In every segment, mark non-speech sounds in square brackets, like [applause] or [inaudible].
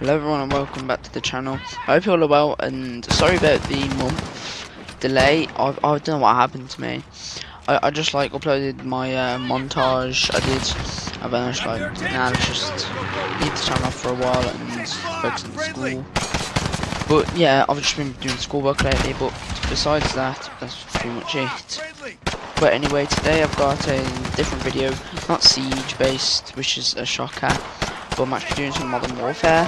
Hello everyone and welcome back to the channel. I hope you all are well and sorry about the month delay. I, I don't know what happened to me. I, I just like uploaded my uh, montage I did and then I was like, nah let's just leave the channel for a while and focus on school. But yeah, I've just been doing schoolwork lately but besides that, that's pretty much it. But anyway, today I've got a different video, not Siege based, which is a shocker but I'm actually doing some Modern Warfare.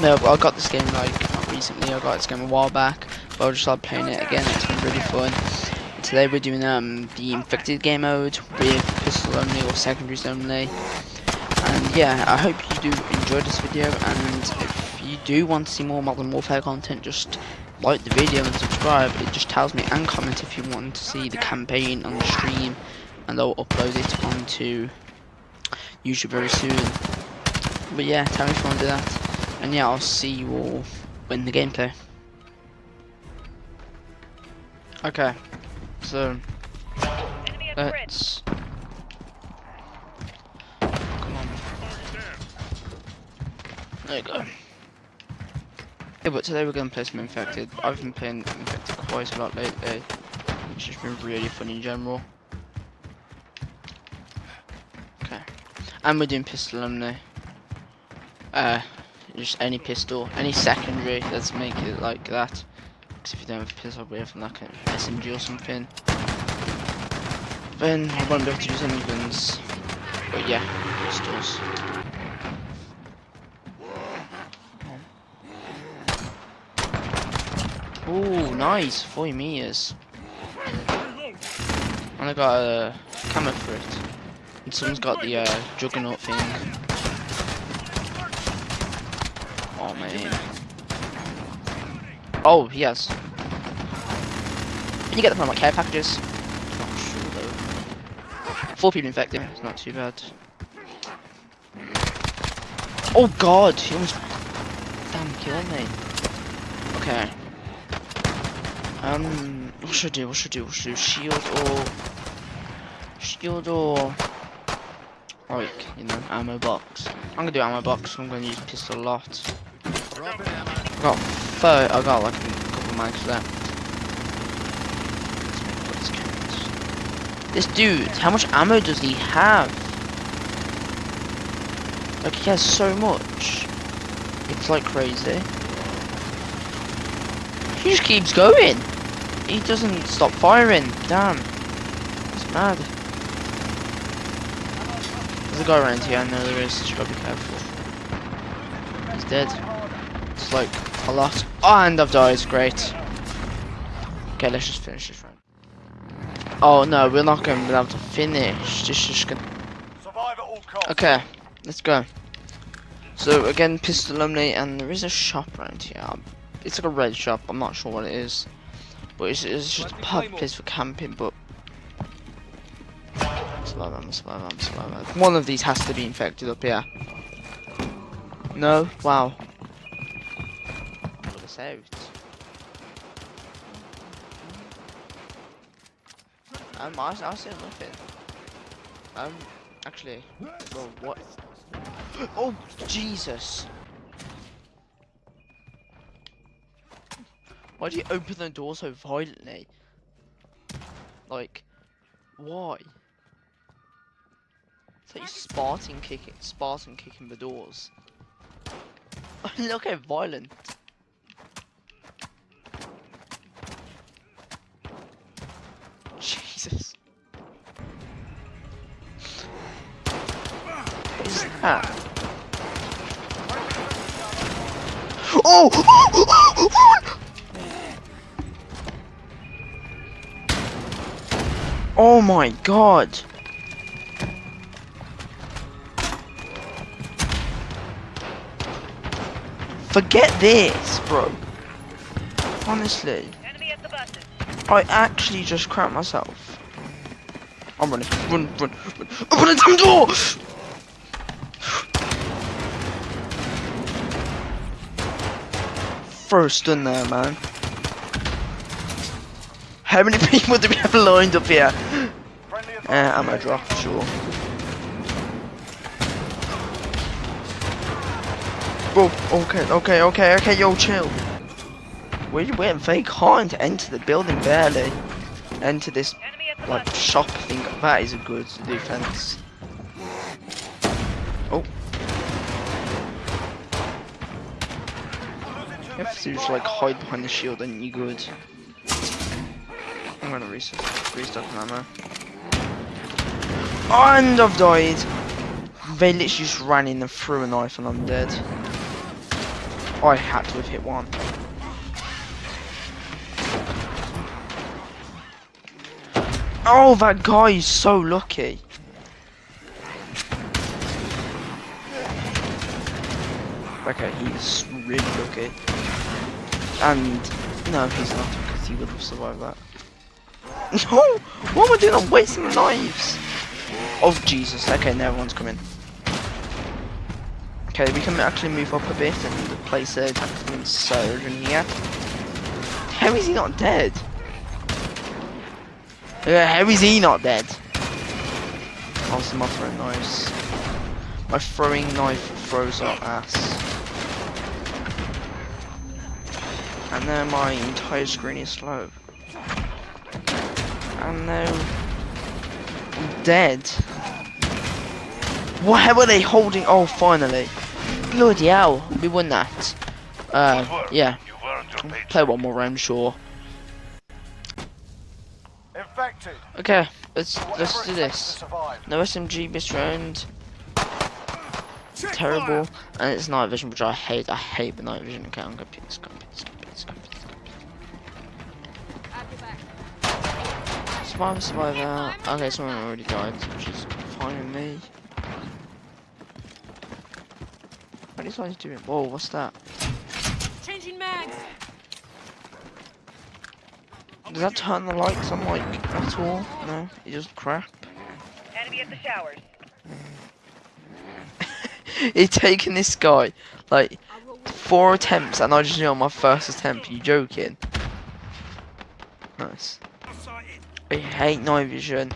No, I got this game like recently. I got this game a while back, but I just started playing it again. It's been really fun. Today we're doing um the Infected game mode with pistol only or secondaries only. And yeah, I hope you do enjoy this video. And if you do want to see more Modern Warfare content, just like the video and subscribe. It just tells me and comment if you want to see the campaign on the stream, and I'll upload it onto YouTube very soon. But yeah, tell me if you want to do that. And yeah, I'll see you all in the gameplay. Okay, so let's. Come on. There you go. Yeah, but today we're gonna play some Infected. I've been playing Infected quite a lot lately, which has been really fun in general. Okay, and we're doing pistol only. Uh, just any pistol, any secondary, let's make it like that. Because if you don't have a pistol, we have like an SMG or something. Then I won't be able to use any guns. But yeah, pistols. Oh, nice, 40 meters. And I got a camera for it. And someone's got the uh, juggernaut thing. Oh man. Oh, yes. Can you get them from like care packages? Not sure though. Four people infected. It's not too bad. Oh god, he almost damn killed me. Okay. Um, what should I do? What should I do? What should I do? Shield or shield or like you know ammo box? I'm gonna do ammo box. I'm gonna use pistol a lot. Got I got like a couple mags left. This dude, how much ammo does he have? Like he has so much. It's like crazy. He just keeps going. He doesn't stop firing. Damn. It's mad. There's a guy around here, I know there is, just gotta be careful. He's dead. Like a lot. Oh, and I've died. Great. Okay, let's just finish this round. Oh no, we're not going to be able to finish. This is gonna. Okay, let's go. So again, pistol only, and there is a shop around here. It's like a red shop. I'm not sure what it is, but it's, it's just a perfect place for camping. But survive, survive, survive. One of these has to be infected up here. No, wow out. Um, I, I see nothing. Um, actually, well, what? [gasps] Oh, Jesus! Why do you open the door so violently? Like, why? It's like Spartan kicking, Spartan kicking the doors. [laughs] Look how violent. Oh! Oh my god! Forget this, bro. Honestly. I actually just crapped myself. I'm running. Run, run, run. Open the damn door! First in there, man. How many [laughs] people do we have lined up here? Uh, ammo drop, sure. Bro, okay, okay, okay, okay, yo, chill. We went they can't enter the building barely. Enter this like shop thing. That is a good defense. Oh. Have just like hide behind the shield and you're good. I'm gonna restock, restock ammo. And I've died. They literally just ran in and threw a knife and I'm dead. I had to have hit one. Oh, that guy is so lucky. Okay, he's really lucky. And, no, he's not, because he would have survived that. [laughs] No! What am I doing? I'm wasting the knives! Oh, Jesus. Okay, now everyone's coming. Okay, we can actually move up a bit and place a tactical insertion here. How is he not dead? Yeah, how is he not dead? Also, my throwing knives. My throwing knife throws our ass. And then my entire screen is slow. And now I'm dead. Why were they holding? Oh, finally! Bloody hell, we won that. Uh, yeah. Play one more round, sure. Infected. Okay, let's let's do this. No SMG this round. Terrible, and it's night vision, which I hate. I hate the night vision. Okay, I'm gonna pick this, gonna pick this, gonna pick this, gonna pick this. Survivor, survivor. Okay, someone already died, which is fine with me. What is he doing? Whoa, what's that? Changing mags. Does that turn the lights on like at all? No, it just crap. Enemy at the showers. [laughs] It's taking this guy like four attempts and I just knew on my first attempt. You joking? Nice. I hate night vision.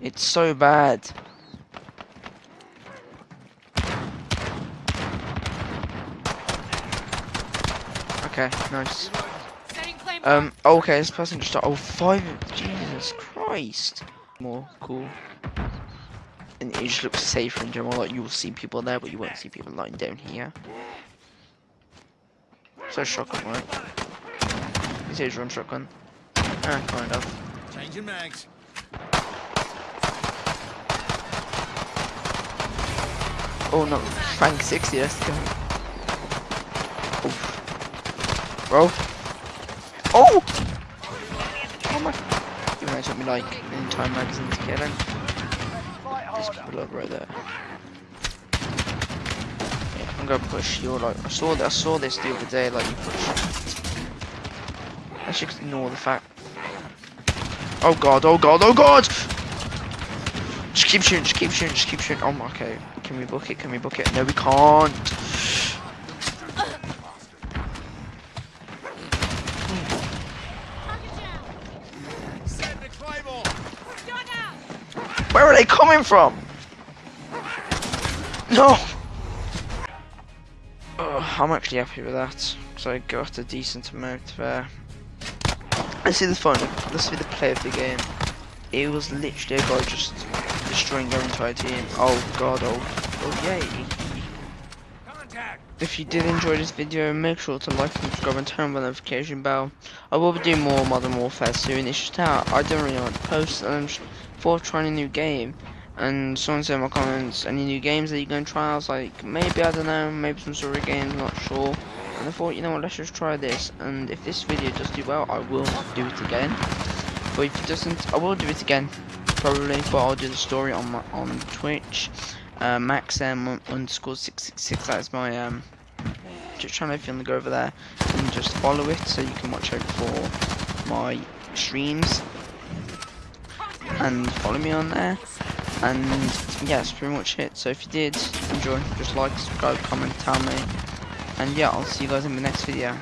It's so bad. Okay, nice. Um, okay, this person just oh five Jesus Christ. More cool. And it just looks safer in general, like you will see people there, but you won't see people lying down here. So shotgun, right? This is run shotgun. Ah, kind of. Changing mags. Oh no, Frank 60, let's. Oof. Bro. Oh! Oh my. You took me like an entire magazine to get in. There's people over right there. Yeah, I'm gonna push your like. I saw that. I saw this the other day. Like you push. I should ignore the fact. Oh god! Oh god! Oh god! Just keep shooting. Just keep shooting. Just keep shooting. Oh my. Okay. Can we book it? Can we book it? No, we can't. Where are they coming from? No. Ugh, I'm actually happy with that. So I got a decent amount there. Let's see the fun. Let's see the play of the game. It was literally a guy just destroying their entire team. Oh god, oh, oh yay. Contact. If you did enjoy this video, make sure to like and subscribe and turn on the notification bell. I will be doing more Modern Warfare soon. It's just how I don't really want to post and I'm just for trying a new game. And someone said in my comments, any new games that you're going to try? I was like, maybe, I don't know, maybe some story games, not sure. And I thought, you know what, let's just try this. And if this video does do well, I will do it again. But if it doesn't, I will do it again, probably. But I'll do the story on my on Twitch. Uh, maxm underscore six six six. That's my um Twitch channel. If you want to go over there and just follow it, so you can watch out for my streams and follow me on there. And yeah, that's pretty much it. So if you did enjoy, just like, subscribe, comment, tell me. And yeah, I'll see you guys in the next video.